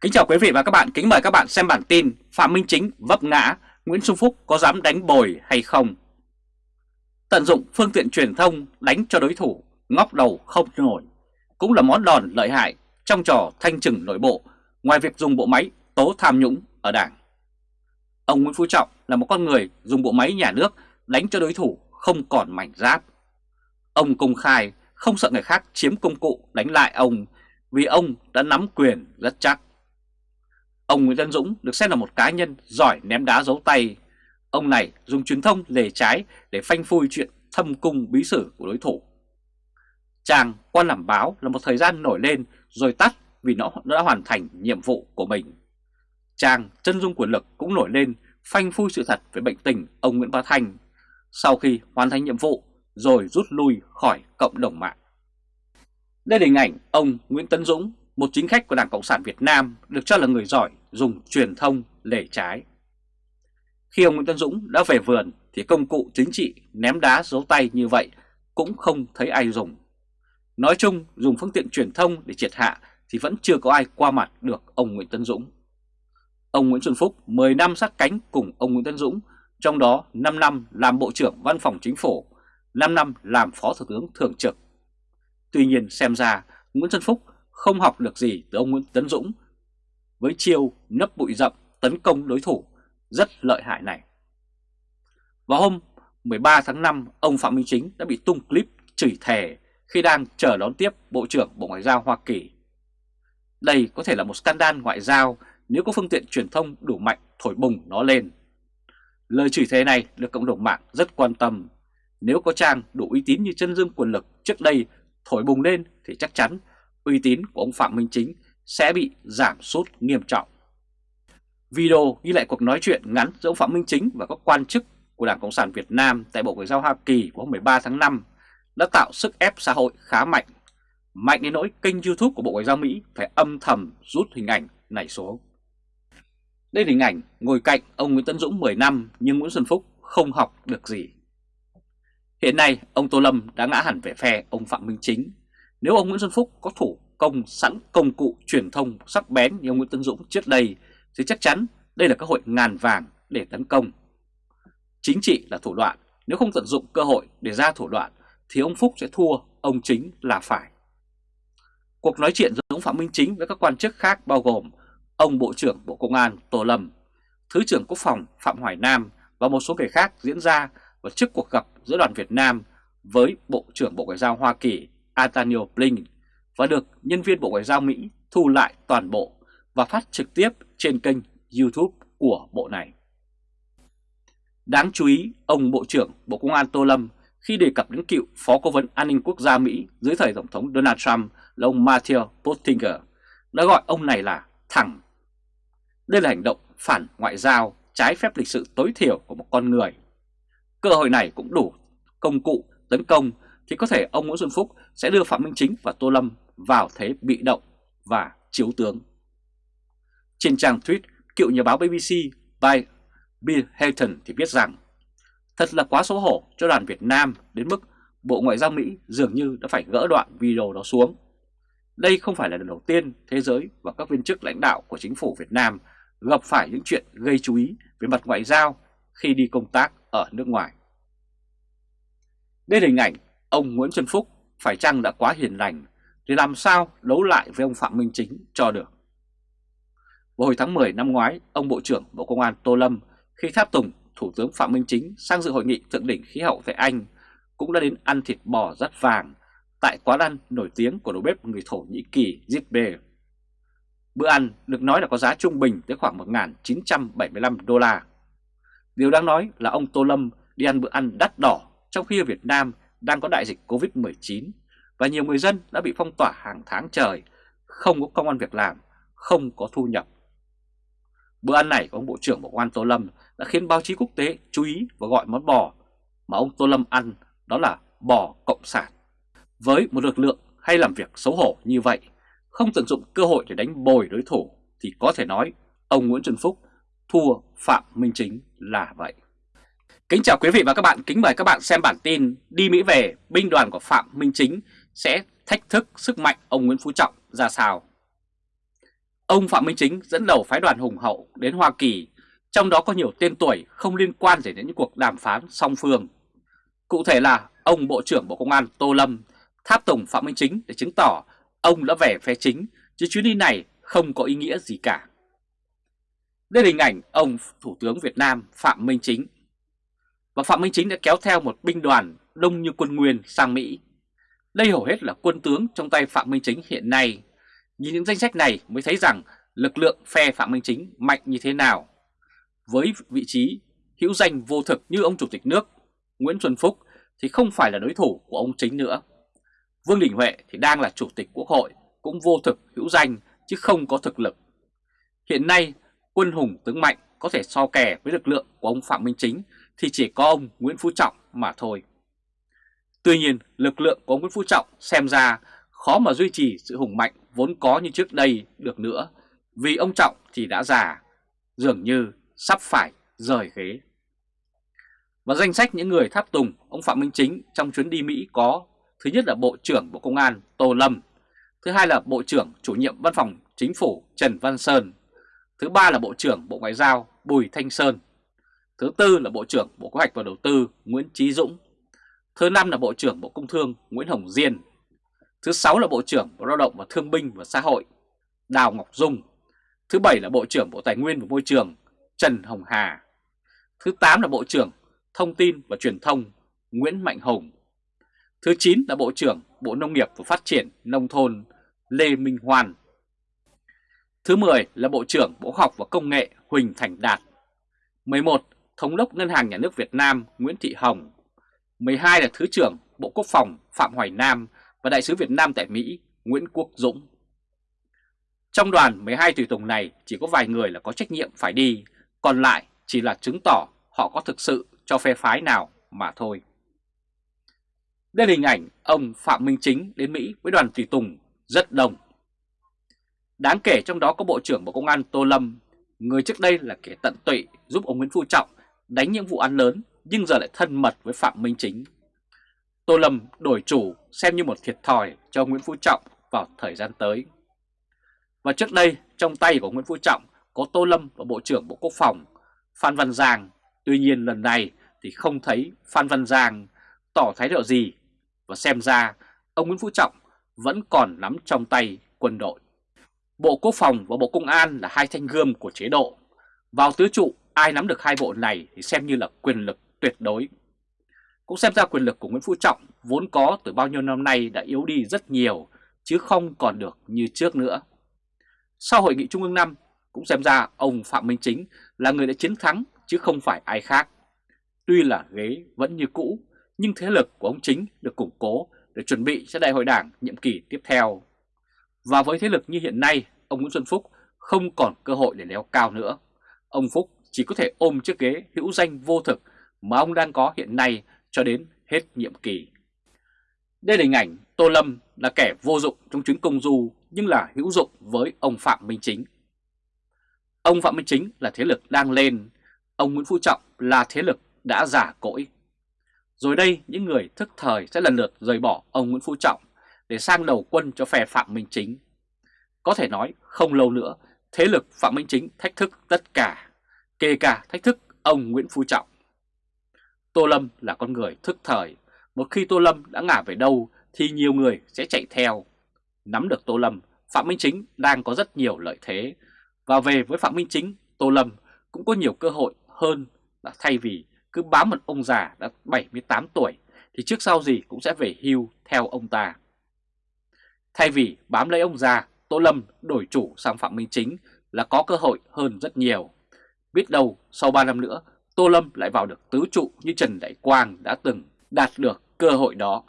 Kính chào quý vị và các bạn, kính mời các bạn xem bản tin Phạm Minh Chính vấp ngã, Nguyễn Xuân Phúc có dám đánh bồi hay không? Tận dụng phương tiện truyền thông đánh cho đối thủ, ngóc đầu không nổi, cũng là món đòn lợi hại trong trò thanh trừng nội bộ ngoài việc dùng bộ máy tố tham nhũng ở Đảng. Ông Nguyễn Phú Trọng là một con người dùng bộ máy nhà nước đánh cho đối thủ không còn mảnh giáp. Ông công khai không sợ người khác chiếm công cụ đánh lại ông vì ông đã nắm quyền rất chắc. Ông Nguyễn Văn Dũng được xem là một cá nhân giỏi ném đá giấu tay. Ông này dùng truyền thông lề trái để phanh phui chuyện thâm cung bí sử của đối thủ. Chàng quan làm báo là một thời gian nổi lên rồi tắt vì nó đã hoàn thành nhiệm vụ của mình. Chàng chân dung quyền lực cũng nổi lên phanh phui sự thật về bệnh tình ông Nguyễn Bá Thanh sau khi hoàn thành nhiệm vụ rồi rút lui khỏi cộng đồng mạng. Đây là hình ảnh ông Nguyễn Tấn Dũng, một chính khách của Đảng Cộng sản Việt Nam được cho là người giỏi dùng truyền thông lề trái. Khi ông Nguyễn Tấn Dũng đã về vườn thì công cụ chính trị ném đá giấu tay như vậy cũng không thấy ai dùng. Nói chung dùng phương tiện truyền thông để triệt hạ thì vẫn chưa có ai qua mặt được ông Nguyễn Tấn Dũng. Ông Nguyễn Xuân Phúc 10 năm sát cánh cùng ông Nguyễn Tấn Dũng, trong đó 5 năm làm Bộ trưởng Văn phòng Chính phủ, 5 năm làm Phó Thủ tướng Thường trực. Tuy nhiên xem ra Nguyễn Xuân Phúc không học được gì từ ông Nguyễn Tấn Dũng với chiêu nấp bụi rậm tấn công đối thủ rất lợi hại này. Vào hôm 13 tháng 5, ông Phạm Minh Chính đã bị tung clip chửi thề khi đang chờ đón tiếp Bộ trưởng Bộ Ngoại giao Hoa Kỳ. Đây có thể là một scandal ngoại giao nếu có phương tiện truyền thông đủ mạnh thổi bùng nó lên. Lời chửi thề này được cộng đồng mạng rất quan tâm. Nếu có trang đủ uy tín như chân dương quyền lực trước đây thổi bùng lên thì chắc chắn uy tín của ông Phạm Minh Chính sẽ bị giảm sút nghiêm trọng. Video ghi lại cuộc nói chuyện ngắn giữa ông Phạm Minh Chính và các quan chức của Đảng Cộng sản Việt Nam tại Bộ Ngoại giao Hoa Kỳ của hôm 13 tháng 5 đã tạo sức ép xã hội khá mạnh. Mạnh đến nỗi kênh YouTube của Bộ Ngoại giao Mỹ phải âm thầm rút hình ảnh này xuống. Đây là hình ảnh ngồi cạnh ông Nguyễn Tấn Dũng 10 năm nhưng Nguyễn Xuân Phúc không học được gì. Hiện nay, ông Tô Lâm đã ngã hẳn về phe ông Phạm Minh Chính. Nếu ông Nguyễn Xuân Phúc có thủ công sẵn công cụ truyền thông sắc bén như ông Nguyễn Tấn Dũng trước đây thì chắc chắn đây là cơ hội ngàn vàng để tấn công. Chính trị là thủ đoạn, nếu không tận dụng cơ hội để ra thủ đoạn thì ông Phúc sẽ thua, ông Chính là phải. Cuộc nói chuyện giữa ông Phạm Minh Chính với các quan chức khác bao gồm ông Bộ trưởng Bộ Công an Tô Lâm, Thứ trưởng Quốc phòng Phạm Hoài Nam và một số người khác diễn ra vào trước cuộc gặp giữa đoàn Việt Nam với Bộ trưởng Bộ Ngoại giao Hoa Kỳ Antonio Blinken và được nhân viên Bộ Ngoại giao Mỹ thu lại toàn bộ và phát trực tiếp trên kênh YouTube của bộ này. Đáng chú ý, ông Bộ trưởng Bộ Công an Tô Lâm khi đề cập đến cựu Phó Cố vấn An ninh Quốc gia Mỹ dưới thời Tổng thống Donald Trump là ông Matthew Pottinger đã gọi ông này là thẳng. Đây là hành động phản ngoại giao trái phép lịch sự tối thiểu của một con người. Cơ hội này cũng đủ công cụ tấn công thì có thể ông Nguyễn Xuân Phúc sẽ đưa Phạm Minh Chính và Tô Lâm vào thế bị động và chiếu tướng. Trên trang tweet, cựu nhà báo BBC by Bill Hayton thì viết rằng Thật là quá xấu hổ cho đoàn Việt Nam đến mức Bộ Ngoại giao Mỹ dường như đã phải gỡ đoạn video đó xuống. Đây không phải là lần đầu tiên thế giới và các viên chức lãnh đạo của chính phủ Việt Nam gặp phải những chuyện gây chú ý về mặt ngoại giao khi đi công tác ở nước ngoài. Đây là hình ảnh ông Nguyễn Xuân Phúc phải chăng đã quá hiền lành thì làm sao đấu lại với ông Phạm Minh Chính cho được. Vào hồi tháng 10 năm ngoái, ông Bộ trưởng Bộ Công an Tô Lâm khi tháp tùng Thủ tướng Phạm Minh Chính sang dự hội nghị thượng đỉnh khí hậu tại Anh cũng đã đến ăn thịt bò rất vàng tại quán ăn nổi tiếng của đầu bếp người Thổ Nhĩ Kỳ Zitbe. Bữa ăn được nói là có giá trung bình tới khoảng 1.975 đô la. Điều đáng nói là ông Tô Lâm đi ăn bữa ăn đắt đỏ trong khi ở Việt Nam đang có đại dịch Covid-19 và nhiều người dân đã bị phong tỏa hàng tháng trời, không có công an việc làm, không có thu nhập. Bữa ăn này của ông Bộ trưởng Bộ Quan an Tô Lâm đã khiến báo chí quốc tế chú ý và gọi món bò mà ông Tô Lâm ăn đó là bò cộng sản. Với một lực lượng hay làm việc xấu hổ như vậy, không tận dụng cơ hội để đánh bồi đối thủ thì có thể nói ông Nguyễn Xuân Phúc thua Phạm Minh Chính là vậy. Kính chào quý vị và các bạn, kính mời các bạn xem bản tin Đi Mỹ về, binh đoàn của Phạm Minh Chính sẽ thách thức sức mạnh ông Nguyễn Phú Trọng ra sao. Ông Phạm Minh Chính dẫn đầu phái đoàn hùng hậu đến Hoa Kỳ, trong đó có nhiều tên tuổi không liên quan gì đến những cuộc đàm phán song phương. Cụ thể là ông Bộ trưởng Bộ Công an Tô Lâm tháp tùng Phạm Minh Chính để chứng tỏ ông đã về phe chính, chứ chuyến đi này không có ý nghĩa gì cả. Đây là hình ảnh ông Thủ tướng Việt Nam Phạm Minh Chính. Và Phạm Minh Chính đã kéo theo một binh đoàn đông như quân Nguyên sang Mỹ. Đây hầu hết là quân tướng trong tay Phạm Minh Chính hiện nay. Nhìn những danh sách này mới thấy rằng lực lượng phe Phạm Minh Chính mạnh như thế nào. Với vị trí hữu danh vô thực như ông Chủ tịch nước Nguyễn Xuân Phúc thì không phải là đối thủ của ông Chính nữa. Vương Đình Huệ thì đang là Chủ tịch Quốc hội, cũng vô thực hữu danh chứ không có thực lực. Hiện nay, quân hùng tướng mạnh có thể so kè với lực lượng của ông Phạm Minh Chính thì chỉ có ông Nguyễn Phú Trọng mà thôi. Tuy nhiên, lực lượng của ông Nguyễn Phú Trọng xem ra khó mà duy trì sự hùng mạnh vốn có như trước đây được nữa, vì ông Trọng thì đã già, dường như sắp phải rời ghế. Và danh sách những người tháp tùng ông Phạm Minh Chính trong chuyến đi Mỹ có Thứ nhất là Bộ trưởng Bộ Công an Tô Lâm Thứ hai là Bộ trưởng chủ nhiệm Văn phòng Chính phủ Trần Văn Sơn Thứ ba là Bộ trưởng Bộ Ngoại giao Bùi Thanh Sơn Thứ tư là Bộ trưởng Bộ Kế hoạch và Đầu tư Nguyễn Trí Dũng Thứ năm là Bộ trưởng Bộ Công Thương Nguyễn Hồng Diên Thứ sáu là Bộ trưởng Bộ Lao động và Thương binh và Xã hội Đào Ngọc Dung Thứ bảy là Bộ trưởng Bộ Tài nguyên và Môi trường Trần Hồng Hà Thứ tám là Bộ trưởng Thông tin và Truyền thông Nguyễn Mạnh Hùng Thứ 9 là Bộ trưởng Bộ Nông nghiệp và Phát triển Nông thôn Lê Minh Hoan. Thứ 10 là Bộ trưởng Bộ Khoa học và Công nghệ Huỳnh Thành Đạt. 11. Thống đốc Ngân hàng Nhà nước Việt Nam Nguyễn Thị Hồng. 12 là Thứ trưởng Bộ Quốc phòng Phạm Hoài Nam và Đại sứ Việt Nam tại Mỹ Nguyễn Quốc Dũng. Trong đoàn 12 tùy tùng này chỉ có vài người là có trách nhiệm phải đi, còn lại chỉ là chứng tỏ họ có thực sự cho phe phái nào mà thôi. Đây là hình ảnh ông Phạm Minh Chính đến Mỹ với đoàn tùy tùng rất đông. Đáng kể trong đó có Bộ trưởng Bộ Công an Tô Lâm, người trước đây là kẻ tận tụy giúp ông Nguyễn Phú Trọng đánh những vụ án lớn nhưng giờ lại thân mật với Phạm Minh Chính. Tô Lâm đổi chủ xem như một thiệt thòi cho Nguyễn Phú Trọng vào thời gian tới. Và trước đây trong tay của Nguyễn Phú Trọng có Tô Lâm và Bộ trưởng Bộ Quốc phòng Phan Văn Giang. Tuy nhiên lần này thì không thấy Phan Văn Giang tỏ thái độ gì và xem ra ông Nguyễn Phú Trọng vẫn còn nắm trong tay quân đội. Bộ Quốc phòng và Bộ Công an là hai thanh gươm của chế độ. Vào tứ trụ, ai nắm được hai bộ này thì xem như là quyền lực tuyệt đối. Cũng xem ra quyền lực của Nguyễn Phú Trọng vốn có từ bao nhiêu năm nay đã yếu đi rất nhiều, chứ không còn được như trước nữa. Sau hội nghị Trung ương 5, cũng xem ra ông Phạm Minh Chính là người đã chiến thắng chứ không phải ai khác. Tuy là ghế vẫn như cũ, nhưng thế lực của ông Chính được củng cố để chuẩn bị cho đại hội đảng nhiệm kỳ tiếp theo. Và với thế lực như hiện nay, ông Nguyễn Xuân Phúc không còn cơ hội để leo cao nữa. Ông Phúc chỉ có thể ôm chiếc ghế hữu danh vô thực mà ông đang có hiện nay cho đến hết nhiệm kỳ. Đây là hình ảnh Tô Lâm là kẻ vô dụng trong chuyến công du nhưng là hữu dụng với ông Phạm Minh Chính. Ông Phạm Minh Chính là thế lực đang lên, ông Nguyễn Phú Trọng là thế lực đã giả cỗi. Rồi đây những người thức thời sẽ lần lượt rời bỏ ông Nguyễn Phú Trọng để sang đầu quân cho phe Phạm Minh Chính. Có thể nói không lâu nữa thế lực Phạm Minh Chính thách thức tất cả, kể cả thách thức ông Nguyễn Phú Trọng. Tô Lâm là con người thức thời, một khi Tô Lâm đã ngả về đâu thì nhiều người sẽ chạy theo. Nắm được Tô Lâm, Phạm Minh Chính đang có rất nhiều lợi thế, và về với Phạm Minh Chính, Tô Lâm cũng có nhiều cơ hội hơn là thay vì cứ bám một ông già đã 78 tuổi thì trước sau gì cũng sẽ về hưu theo ông ta. Thay vì bám lấy ông già, Tô Lâm đổi chủ sang Phạm Minh Chính là có cơ hội hơn rất nhiều. Biết đâu sau 3 năm nữa, Tô Lâm lại vào được tứ trụ như Trần Đại Quang đã từng đạt được cơ hội đó.